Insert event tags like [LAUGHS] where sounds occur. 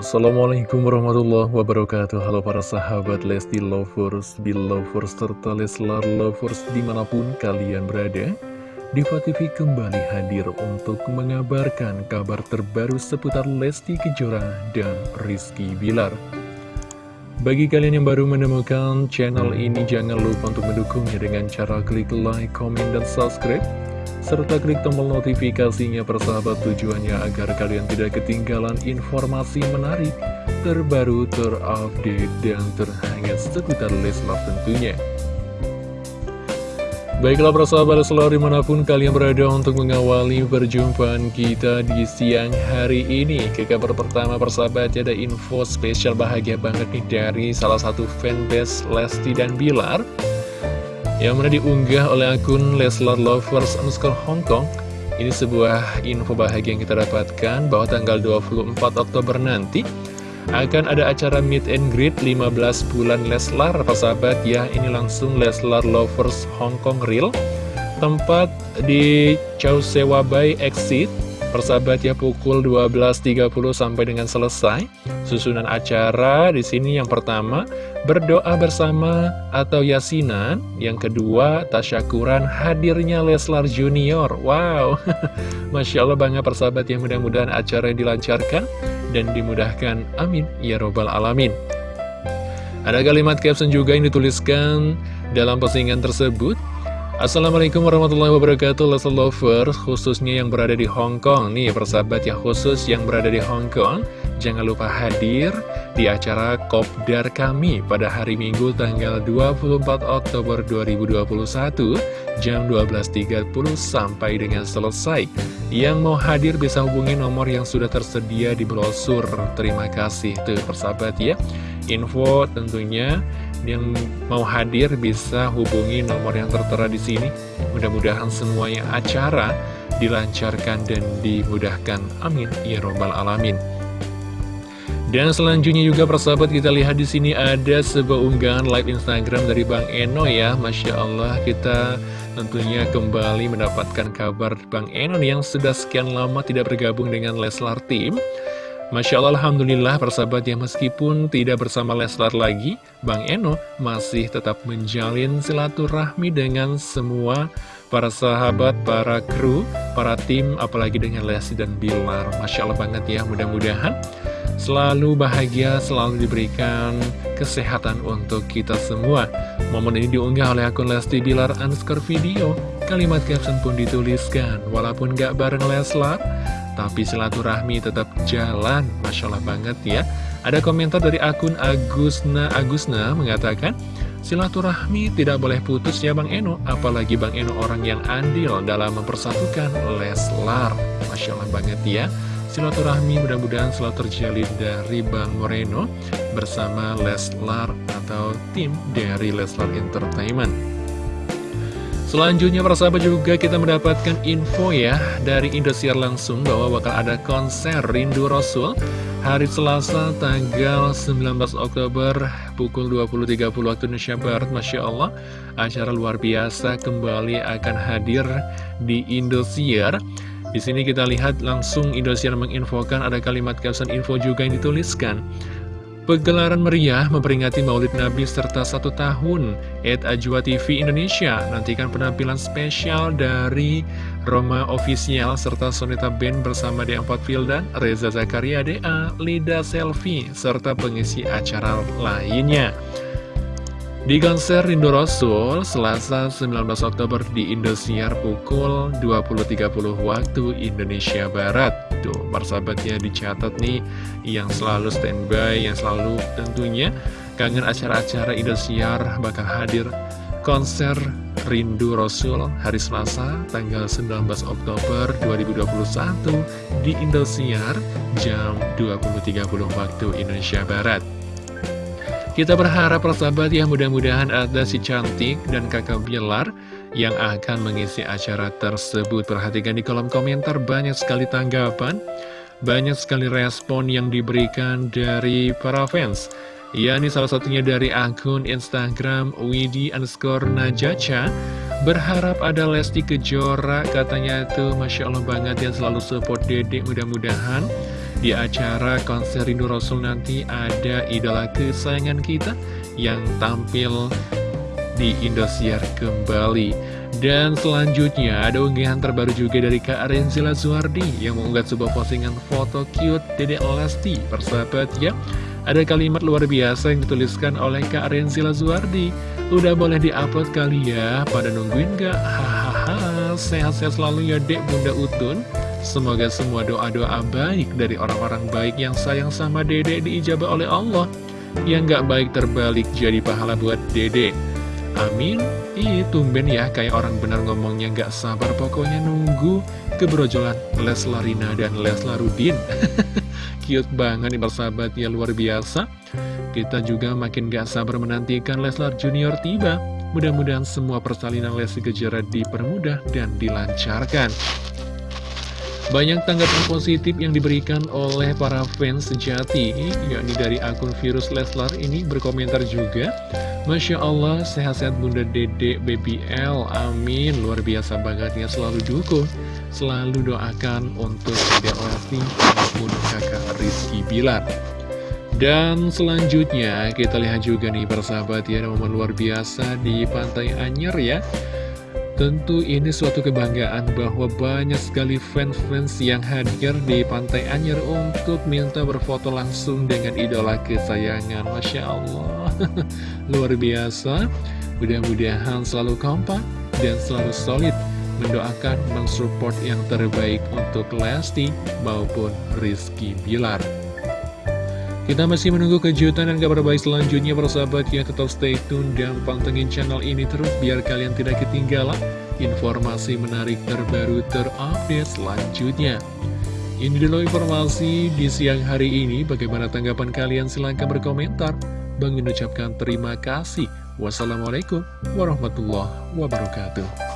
Assalamualaikum warahmatullahi wabarakatuh. Halo para sahabat Lesti Lovers, Belovers, serta Leslar Lovers di mana pun kalian berada Diva kembali hadir untuk mengabarkan kabar terbaru seputar Lesti Kejora dan Rizky Bilar. Bagi kalian yang baru menemukan channel ini jangan lupa untuk mendukungnya dengan cara klik like, comment, dan subscribe serta klik tombol notifikasinya persahabat tujuannya agar kalian tidak ketinggalan informasi menarik, terbaru, terupdate, dan terhangat seputar Leslar tentunya. Baiklah persahabat selalu di mana pun kalian berada untuk mengawali perjumpaan kita di siang hari ini Ke kabar pertama persahabat ada info spesial bahagia banget nih dari salah satu fanbase Lesti dan Bilar yang mana diunggah oleh akun Leslar Lovers underscore Hongkong ini sebuah info bahagia yang kita dapatkan bahwa tanggal 24 Oktober nanti akan ada acara meet and greet 15 bulan Leslar persahabat ya ini langsung Leslar Lovers Hongkong Real. Tempat di Chow Sewa Bay Exit persahabat ya pukul 12.30 sampai dengan selesai susunan acara di sini yang pertama berdoa bersama atau yasinan. Yang kedua, tasyakuran hadirnya Leslar Junior. Wow, [LAUGHS] Masya Allah banget persahabat yang mudah-mudahan acara dilancarkan dan dimudahkan. Amin. Ya Robbal Alamin. Ada kalimat caption juga yang dituliskan dalam postingan tersebut. Assalamualaikum warahmatullahi wabarakatuh Leslar Lovers khususnya yang berada di Hong Kong Nih persahabat ya khusus yang berada di Hong Kong Jangan lupa hadir di acara Kopdar kami pada hari Minggu tanggal 24 Oktober 2021 jam 12.30 sampai dengan selesai. Yang mau hadir bisa hubungi nomor yang sudah tersedia di brosur. Terima kasih tuh persahabat ya. Info tentunya yang mau hadir bisa hubungi nomor yang tertera di sini. Mudah-mudahan semuanya acara dilancarkan dan dimudahkan. Amin. Ya Robbal Alamin. Dan selanjutnya juga persahabat kita lihat di sini ada sebuah unggahan live Instagram dari Bang Eno ya, masya Allah kita tentunya kembali mendapatkan kabar Bang Eno yang sudah sekian lama tidak bergabung dengan Leslar Team. Masya Allah, Alhamdulillah persahabat ya meskipun tidak bersama Leslar lagi, Bang Eno masih tetap menjalin silaturahmi dengan semua para sahabat, para kru, para tim, apalagi dengan Lesti dan Bilar. Masya Allah banget ya, mudah-mudahan selalu bahagia, selalu diberikan kesehatan untuk kita semua. Momen ini diunggah oleh akun Lesti Bilar underscore video. Kalimat caption pun dituliskan, walaupun gak bareng Leslar, tapi silaturahmi tetap jalan. Masya Allah banget ya. Ada komentar dari akun Agusna Agusna mengatakan, Silaturahmi tidak boleh putus ya Bang Eno, apalagi Bang Eno orang yang andil dalam mempersatukan Leslar. Masya Allah banget ya. Silaturahmi mudah-mudahan selalu terjalin dari Bang Moreno bersama Leslar atau tim dari Leslar Entertainment. Selanjutnya para sahabat juga kita mendapatkan info ya dari Indosiar langsung bahwa bakal ada konser Rindu Rasul hari Selasa tanggal 19 Oktober pukul 20.30 waktu Indonesia Barat Masya Allah acara luar biasa kembali akan hadir di Indosiar di sini kita lihat langsung Indosiar menginfokan ada kalimat caption info juga yang dituliskan. Pegelaran meriah memperingati Maulid Nabi serta satu tahun Ed Ajwa TV Indonesia Nantikan penampilan spesial dari Roma Official serta Sonita Band bersama D4 Fildan, Reza Zakaria DA, Lida Selfie, serta pengisi acara lainnya di konser Rindu Rasul, Selasa 19 Oktober di Indosiar pukul 20.30 waktu Indonesia Barat. Tuh, persahabatnya dicatat nih, yang selalu standby, yang selalu tentunya kangen acara-acara Indosiar bakal hadir konser Rindu Rasul hari Selasa tanggal 19 Oktober 2021 di Indosiar jam 20.30 waktu Indonesia Barat. Kita berharap persahabat ya mudah-mudahan ada si cantik dan kakak Bilar yang akan mengisi acara tersebut. Perhatikan di kolom komentar banyak sekali tanggapan, banyak sekali respon yang diberikan dari para fans. Ya, ini salah satunya dari akun Instagram Widi underscore Najaca Berharap ada Lesti Kejora Katanya tuh Masya Allah banget yang selalu support dedek Mudah-mudahan di acara konser Rindu Rasul nanti ada idola kesayangan kita yang tampil di Indosiar kembali. Dan selanjutnya ada unggahan terbaru juga dari Kak Renzila Suhardi yang mengunggah sebuah postingan foto cute Dede Lesti. Persahabat ya, ada kalimat luar biasa yang dituliskan oleh Kak Renzila Suhardi. Udah boleh diupload kali ya, pada nungguin gak? Hahaha, sehat-sehat selalu ya dek Bunda Utun. Semoga semua doa-doa baik dari orang-orang baik yang sayang sama dede diijabah oleh Allah. Yang gak baik terbalik jadi pahala buat dede. Amin. Ih, tumben ya kayak orang benar ngomongnya gak sabar pokoknya nunggu kebrojolan Leslarina dan Leslarudin. [LAUGHS] Cute banget nih persahabat ya luar biasa. Kita juga makin gak sabar menantikan Leslar Junior tiba. Mudah-mudahan semua persalinan Lesti Kejora dipermudah dan dilancarkan. Banyak tanggapan positif yang diberikan oleh para fans sejati, yakni dari akun virus Leslar ini berkomentar juga. Masya Allah, sehat-sehat Bunda Dede Baby L, amin. Luar biasa banget ya, selalu dukung, selalu doakan untuk Dede Lesti maupun kakak Rizky Bilar. Dan selanjutnya kita lihat juga nih persahabat ya, momen luar biasa di Pantai Anyer ya. Tentu ini suatu kebanggaan bahwa banyak sekali fans-fans yang hadir di Pantai Anyer untuk minta berfoto langsung dengan idola kesayangan. Masya Allah, [LAUGHS] luar biasa. Mudah-mudahan selalu kompak dan selalu solid mendoakan mensupport yang terbaik untuk Lesti maupun Rizky Bilar. Kita masih menunggu kejutan dan kabar baik selanjutnya persahabat ya tetap stay tune dan pantengin channel ini terus biar kalian tidak ketinggalan informasi menarik terbaru terupdate selanjutnya. Ini dulu informasi di siang hari ini. Bagaimana tanggapan kalian? Silahkan berkomentar. Bang mengucapkan terima kasih. Wassalamualaikum warahmatullahi wabarakatuh.